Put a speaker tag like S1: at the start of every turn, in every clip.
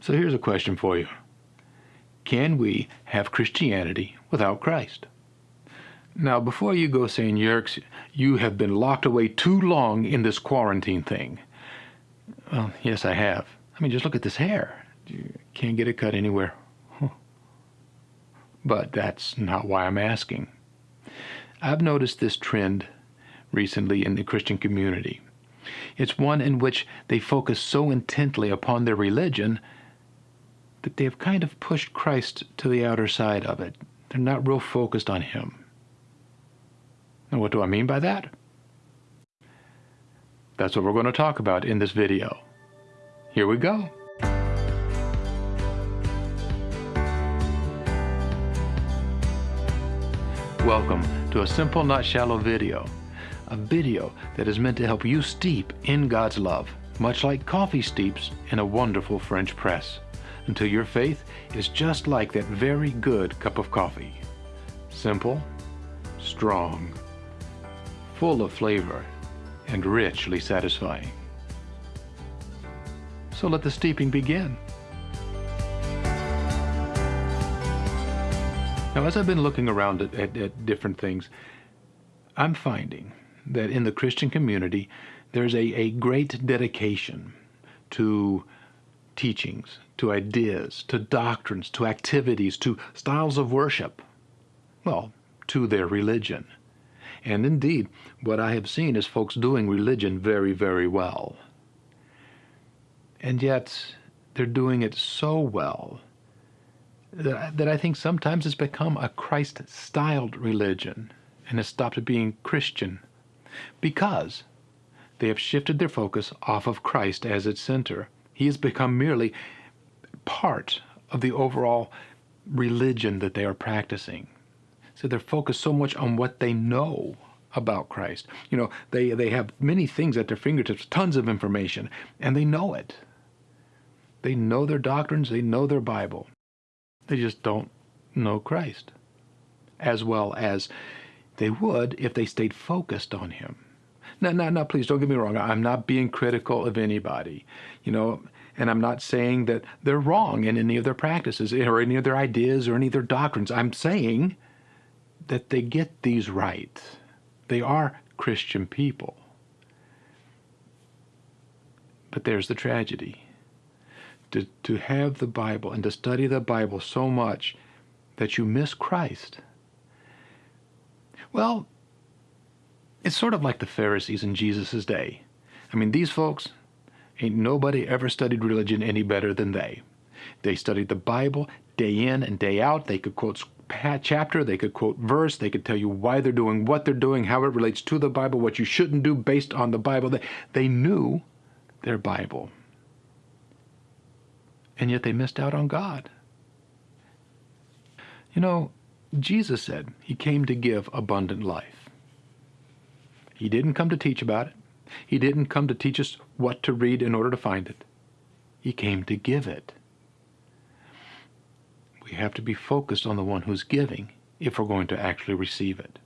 S1: So here's a question for you. Can we have Christianity without Christ? Now, before you go saying, Yerks, you have been locked away too long in this quarantine thing. Well, yes, I have. I mean, just look at this hair. You can't get it cut anywhere. But that's not why I'm asking. I've noticed this trend recently in the Christian community. It's one in which they focus so intently upon their religion that they have kind of pushed Christ to the outer side of it. They're not real focused on Him. And what do I mean by that? That's what we're going to talk about in this video. Here we go. Welcome to a simple not shallow video. A video that is meant to help you steep in God's love, much like coffee steeps in a wonderful French press, until your faith is just like that very good cup of coffee. Simple, strong, full of flavor, and richly satisfying. So let the steeping begin. Now, as I've been looking around at, at, at, different things, I'm finding that in the Christian community, there's a, a great dedication to teachings, to ideas, to doctrines, to activities, to styles of worship. Well, to their religion. And indeed, what I have seen is folks doing religion very, very well. And yet, they're doing it so well that, that I think sometimes it's become a Christ-styled religion and has stopped being Christian because they have shifted their focus off of Christ as its center. He has become merely part of the overall religion that they are practicing. So they're focused so much on what they know about Christ. You know, they, they have many things at their fingertips, tons of information, and they know it. They know their doctrines, they know their Bible. They just don't know Christ as well as they would if they stayed focused on Him. Now, now, now, please don't get me wrong. I'm not being critical of anybody, you know, and I'm not saying that they're wrong in any of their practices or any of their ideas or any of their doctrines. I'm saying that they get these right. They are Christian people. But there's the tragedy. To, to have the Bible and to study the Bible so much that you miss Christ. Well, it's sort of like the Pharisees in Jesus' day. I mean, these folks, ain't nobody ever studied religion any better than they. They studied the Bible day in and day out. They could quote chapter, they could quote verse, they could tell you why they're doing what they're doing, how it relates to the Bible, what you shouldn't do based on the Bible. They, they knew their Bible. And yet they missed out on God. You know, Jesus said he came to give abundant life. He didn't come to teach about it. He didn't come to teach us what to read in order to find it. He came to give it. We have to be focused on the one who's giving if we're going to actually receive it.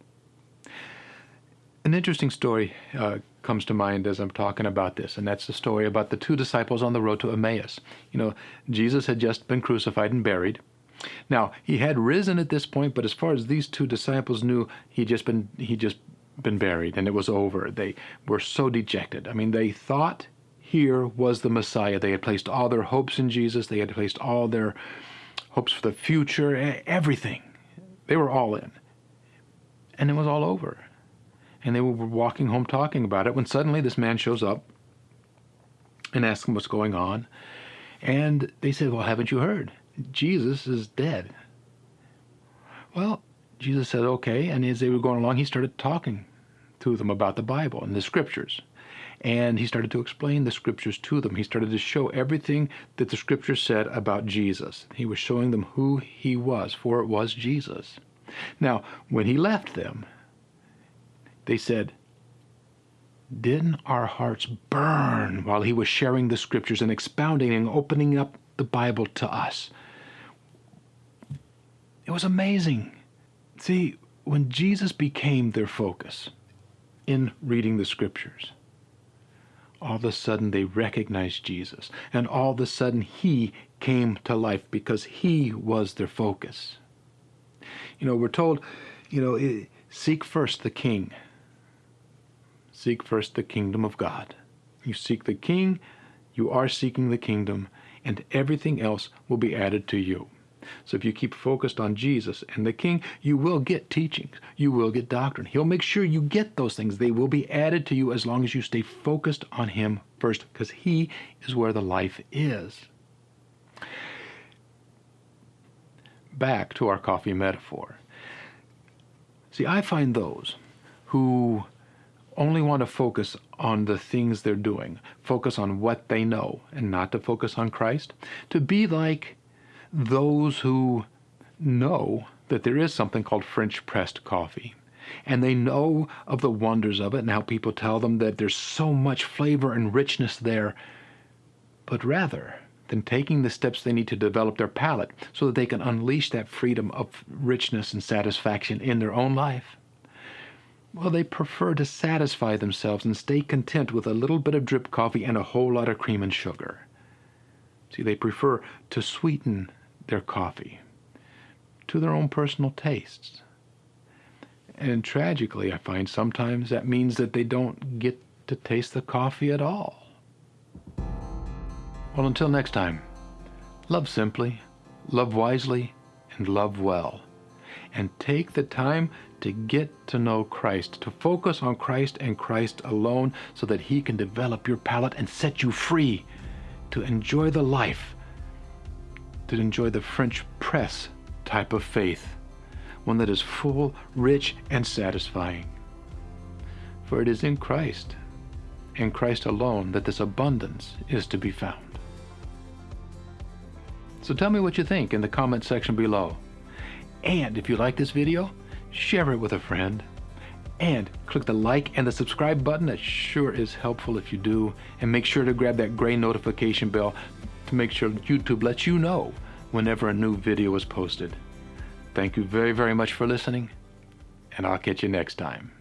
S1: An interesting story uh, comes to mind as I'm talking about this, and that's the story about the two disciples on the road to Emmaus. You know, Jesus had just been crucified and buried. Now, he had risen at this point, but as far as these two disciples knew, he just been he just been buried and it was over. They were so dejected. I mean, they thought here was the Messiah. They had placed all their hopes in Jesus. They had placed all their hopes for the future, everything. They were all in. And it was all over. And they were walking home talking about it when suddenly this man shows up and asks them what's going on. And they said, Well, haven't you heard? Jesus is dead. Well, Jesus said, Okay. And as they were going along, he started talking to them about the Bible and the scriptures. And he started to explain the scriptures to them. He started to show everything that the scriptures said about Jesus. He was showing them who he was, for it was Jesus. Now, when he left them, they said, Didn't our hearts burn while he was sharing the scriptures and expounding and opening up the Bible to us? It was amazing. See, when Jesus became their focus in reading the scriptures, all of a sudden they recognized Jesus. And all of a sudden he came to life because he was their focus. You know, we're told, you know, seek first the king. Seek first the kingdom of God. You seek the king, you are seeking the kingdom, and everything else will be added to you. So if you keep focused on Jesus and the King, you will get teachings. You will get doctrine. He'll make sure you get those things. They will be added to you as long as you stay focused on Him first, because He is where the life is. Back to our coffee metaphor. See, I find those who only want to focus on the things they're doing, focus on what they know, and not to focus on Christ, to be like those who know that there is something called French pressed coffee. And they know of the wonders of it and how people tell them that there's so much flavor and richness there. But rather than taking the steps they need to develop their palate so that they can unleash that freedom of richness and satisfaction in their own life, well, they prefer to satisfy themselves and stay content with a little bit of drip coffee and a whole lot of cream and sugar. See, they prefer to sweeten their coffee to their own personal tastes. And tragically, I find sometimes that means that they don't get to taste the coffee at all. Well, until next time, love simply, love wisely, and love well. And take the time to get to know Christ, to focus on Christ and Christ alone so that He can develop your palate and set you free to enjoy the life to enjoy the French press type of faith, one that is full, rich, and satisfying. For it is in Christ, in Christ alone, that this abundance is to be found. So tell me what you think in the comment section below. And if you like this video, share it with a friend. And click the like and the subscribe button. That sure is helpful if you do. And make sure to grab that gray notification bell to make sure YouTube lets you know whenever a new video is posted. Thank you very, very much for listening, and I'll catch you next time.